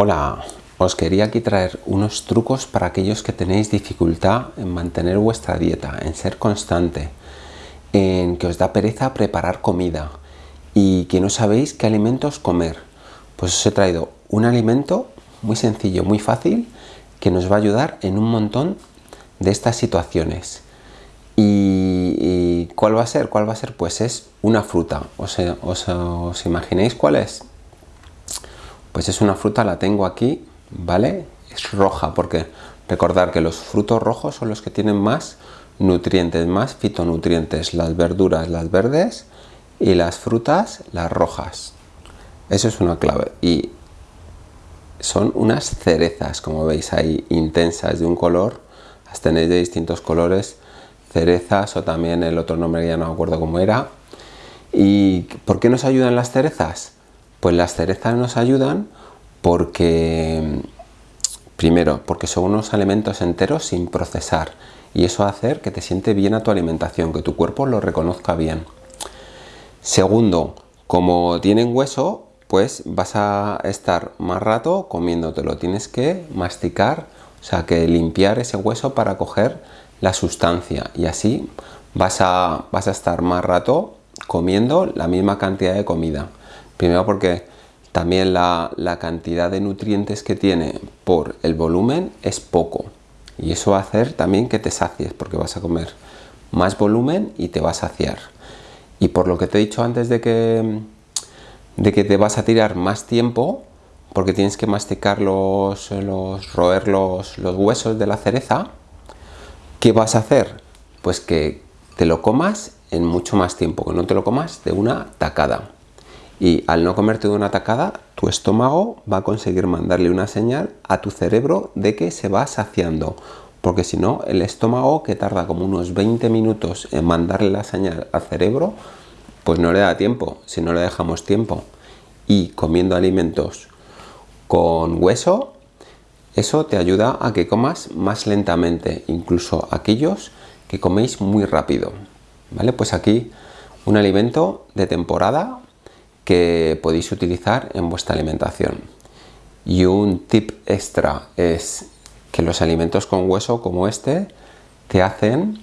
Hola, os quería aquí traer unos trucos para aquellos que tenéis dificultad en mantener vuestra dieta, en ser constante, en que os da pereza preparar comida y que no sabéis qué alimentos comer. Pues os he traído un alimento muy sencillo, muy fácil, que nos va a ayudar en un montón de estas situaciones. ¿Y, cuál va a ser? ¿Cuál va a ser? Pues es una fruta. ¿Os, os, os imagináis cuál es? Pues es una fruta, la tengo aquí, ¿vale? Es roja porque recordar que los frutos rojos son los que tienen más nutrientes, más fitonutrientes, las verduras, las verdes y las frutas, las rojas. Eso es una clave. Y son unas cerezas, como veis ahí, intensas, de un color, las tenéis de distintos colores, cerezas o también el otro nombre ya no me acuerdo cómo era. ¿Y por qué nos ayudan las cerezas? Pues las cerezas nos ayudan porque, primero, porque son unos alimentos enteros sin procesar y eso hacer que te siente bien a tu alimentación, que tu cuerpo lo reconozca bien. Segundo, como tienen hueso, pues vas a estar más rato comiéndotelo, tienes que masticar, o sea que limpiar ese hueso para coger la sustancia y así vas a, vas a estar más rato comiendo la misma cantidad de comida. Primero porque también la, cantidad de nutrientes que tiene por el volumen es poco. Y eso va a hacer también que te sacies porque vas a comer más volumen y te vas a saciar. Y por lo que te he dicho antes de que, de que te vas a tirar más tiempo, porque tienes que masticar los, los roer los, los huesos de la cereza, ¿qué vas a hacer? Pues que te lo comas en mucho más tiempo, que no te lo comas de una tacada y al no comerte de una tacada, tu estómago va a conseguir mandarle una señal a tu cerebro de que se va saciando. Porque si no, el estómago, que tarda como unos 20 minutos en mandarle la señal al cerebro, pues no le da tiempo, si no le dejamos tiempo. Y comiendo alimentos con hueso, eso te ayuda a que comas más lentamente, incluso aquellos que coméis muy rápido. ¿Vale? Pues aquí un alimento de temporada que podéis utilizar en vuestra alimentación. Y un tip extra es que los alimentos con hueso como este te hacen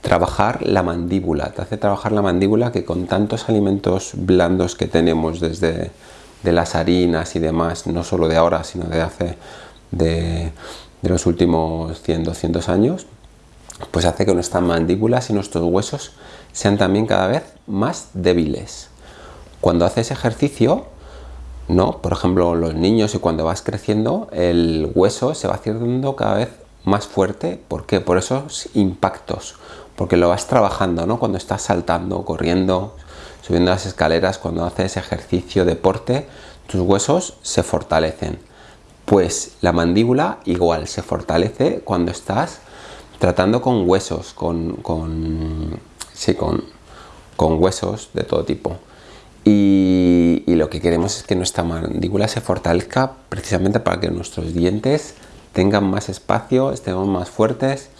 trabajar la mandíbula, te hace trabajar la mandíbula que con tantos alimentos blandos que tenemos desde de las harinas y demás, no solo de ahora, sino de hace de, de los últimos 100, 200 años, pues hace que nuestras mandíbulas y nuestros huesos sean también cada vez más débiles. Cuando haces ejercicio, ¿no? por ejemplo los niños y cuando vas creciendo, el hueso se va haciendo cada vez más fuerte. ¿Por qué? Por esos impactos, porque lo vas trabajando, ¿no? Cuando estás saltando, corriendo, subiendo las escaleras, cuando haces ejercicio, deporte, tus huesos se fortalecen. Pues la mandíbula igual se fortalece cuando estás tratando con huesos, con, con, sí, con, con huesos de todo tipo. Y, lo que queremos es que nuestra mandíbula se fortalezca precisamente para que nuestros dientes tengan más espacio, estemos más fuertes.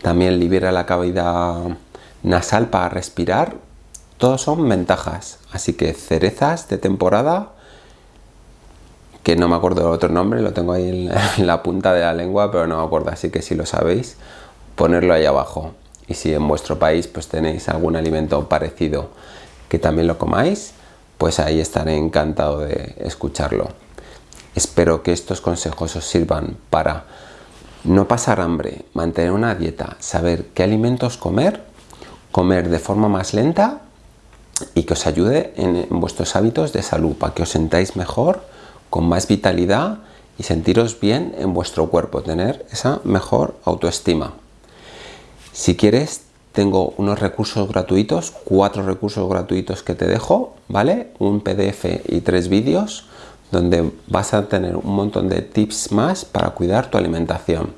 También libera la cavidad nasal para respirar. Todos son ventajas. Así que cerezas de temporada, que no me acuerdo del otro nombre, lo tengo ahí en la punta de la lengua, pero no me acuerdo. Así que si lo sabéis, ponerlo ahí abajo. Y si en vuestro país pues tenéis algún alimento parecido que también lo comáis, pues ahí estaré encantado de escucharlo. Espero que estos consejos os sirvan para no pasar hambre, mantener una dieta, saber qué alimentos comer, comer de forma más lenta y que os ayude en, vuestros hábitos de salud, para que os sentáis mejor, con más vitalidad y sentiros bien en vuestro cuerpo, tener esa mejor autoestima. Si quieres tengo unos recursos gratuitos, cuatro recursos gratuitos que te dejo, ¿vale? Un PDF y tres vídeos donde vas a tener un montón de tips más para cuidar tu alimentación.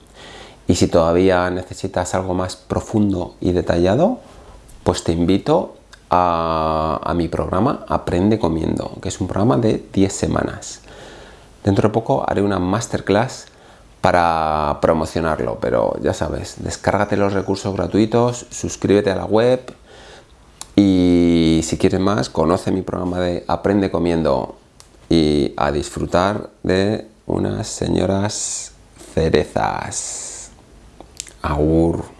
Y si todavía necesitas algo más profundo y detallado, pues te invito a, a mi programa Aprende Comiendo, que es un programa de 10 semanas. Dentro de poco haré una masterclass para promocionarlo, pero ya sabes, descárgate los recursos gratuitos, suscríbete a la web y si quieres más, conoce mi programa de Aprende Comiendo y a disfrutar de un unas señoras cerezas. Agur.